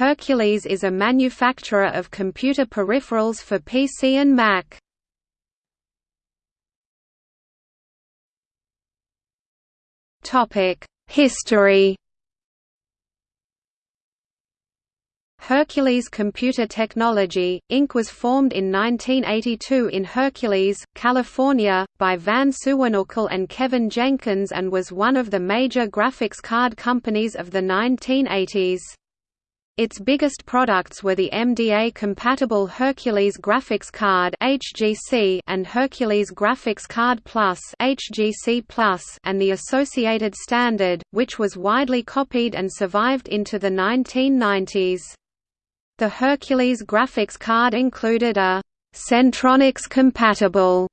Hercules is a manufacturer of computer peripherals for PC and Mac. History Hercules Computer Technology, Inc. was formed in 1982 in Hercules, California, by Van Suwannukul and Kevin Jenkins and was one of the major graphics card companies of the 1980s. Its biggest products were the MDA-compatible Hercules Graphics Card (HGC) and Hercules Graphics Card Plus (HGC Plus) and the associated standard, which was widely copied and survived into the 1990s. The Hercules graphics card included a Centronics-compatible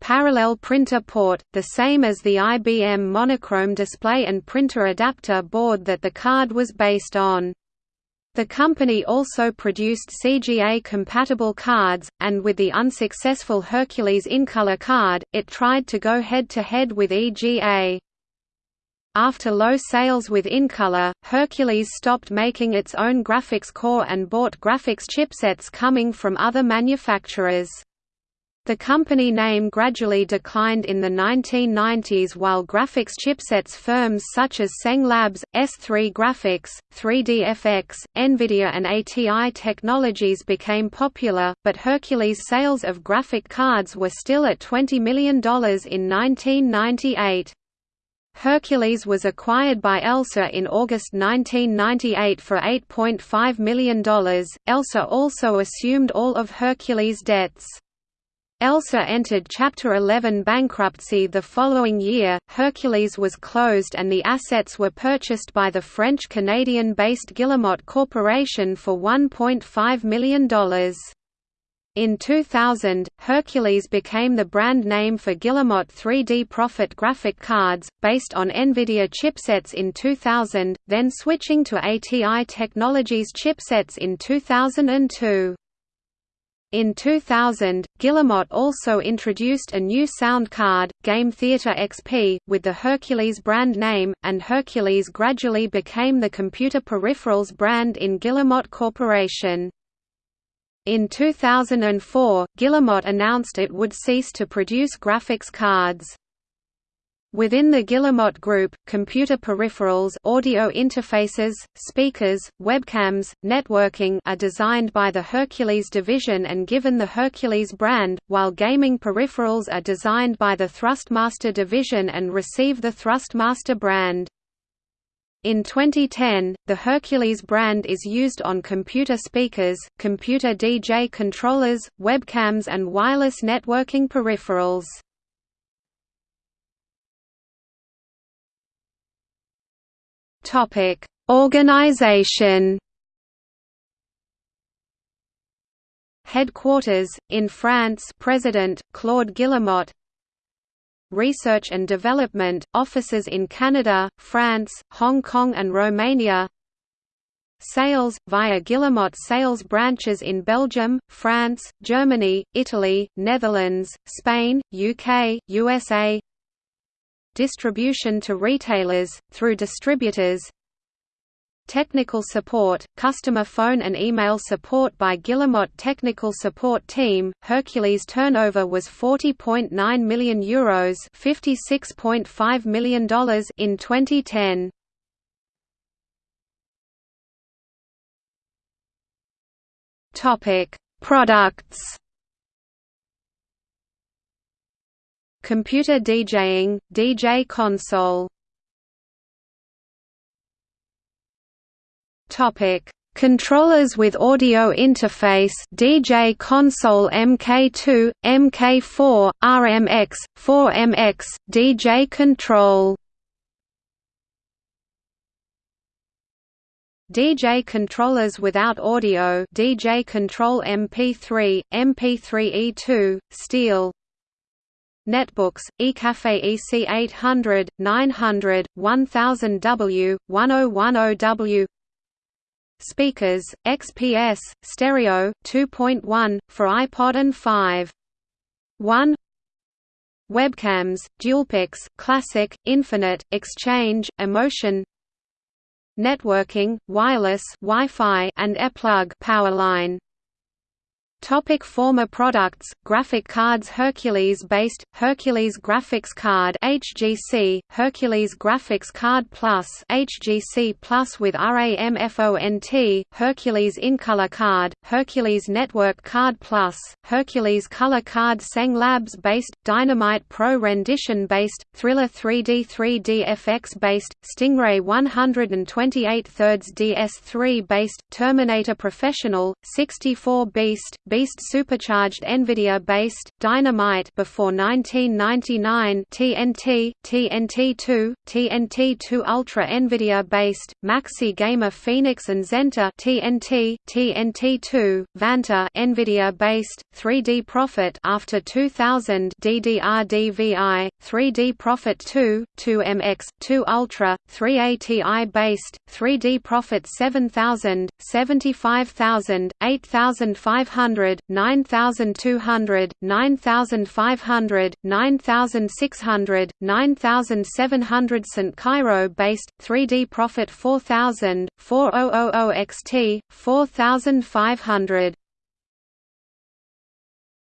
parallel printer port, the same as the IBM monochrome display and printer adapter board that the card was based on. The company also produced CGA-compatible cards, and with the unsuccessful Hercules Incolor card, it tried to go head-to-head -head with EGA. After low sales with Incolor, Hercules stopped making its own graphics core and bought graphics chipsets coming from other manufacturers. The company name gradually declined in the 1990s while graphics chipsets firms such as Tseng Labs, S3 Graphics, 3DFX, NVIDIA and ATI Technologies became popular, but Hercules sales of graphic cards were still at $20 million in 1998. Hercules was acquired by Elsa in August 1998 for $8.5 million. Elsa also assumed all of Hercules' debts. Elsa entered Chapter 11 bankruptcy the following year, Hercules was closed and the assets were purchased by the French-Canadian-based Guillemot Corporation for $1.5 million. In 2000, Hercules became the brand name for Guillemot 3D Prophet graphic cards, based on NVIDIA chipsets in 2000, then switching to ATI Technologies chipsets in 2002. In 2000, Guillemot also introduced a new sound card, Game Theater XP, with the Hercules brand name, and Hercules gradually became the computer peripherals brand in Guillemot Corporation. In 2004, Guillemot announced it would cease to produce graphics cards. Within the Guillemot Group, computer peripherals audio interfaces, speakers, webcams, networking are designed by the Hercules division and given the Hercules brand, while gaming peripherals are designed by the Thrustmaster division and receive the Thrustmaster brand. In 2010, the Hercules brand is used on computer speakers, computer DJ controllers, webcams and wireless networking peripherals. Topic: Organization. Headquarters in France. President Claude Guillemot. Research and Development, offices in Canada, France, Hong Kong and Romania Sales, via Guillemot sales branches in Belgium, France, Germany, Italy, Netherlands, Spain, UK, USA Distribution to retailers, through distributors Technical support, customer phone and email support by Guillemot Technical Support Team. Hercules turnover was 40.9 million euros, $56.5 million in 2010. Topic: Products. Computer DJing, DJ console. Topic: Controllers with audio interface DJ console MK2, MK4, RMX, 4MX, DJ control. DJ controllers without audio DJ Control MP3, MP3E2, Steel Netbooks, eCafe EC800, 900, 1000W, 1010W Speakers, XPS, stereo, 2.1, for iPod and 5. 1 Webcams, DualPix, Classic, Infinite, Exchange, Emotion networking, wireless Wi-Fi and ePlug power line. Topic former products Graphic cards Hercules based Hercules Graphics Card HGC Hercules Graphics Card Plus HGC Plus with RAMFONT Hercules InColor Card Hercules Network Card Plus Hercules Color Card Tseng Labs based Dynamite Pro Rendition based Thriller 3D 3D FX based Stingray 128 thirds DS3 based Terminator Professional 64 Beast Beast supercharged NVIDIA-based, Dynamite before 1999 TNT, TNT2, TNT2 Ultra NVIDIA-based, Maxi Gamer Phoenix and Xentor TNT, TNT2, Vanta NVIDIA-based, 3D Prophet after 2000 DDR-DVI, 3D Prophet 2, 2MX, 2 Ultra, 3ATI-based, 3D Prophet 7000, 75000, 8500 9200, 9500, 9600, 9700 St. Cairo-based, 3D Prophet 4000, 4000 XT, 4500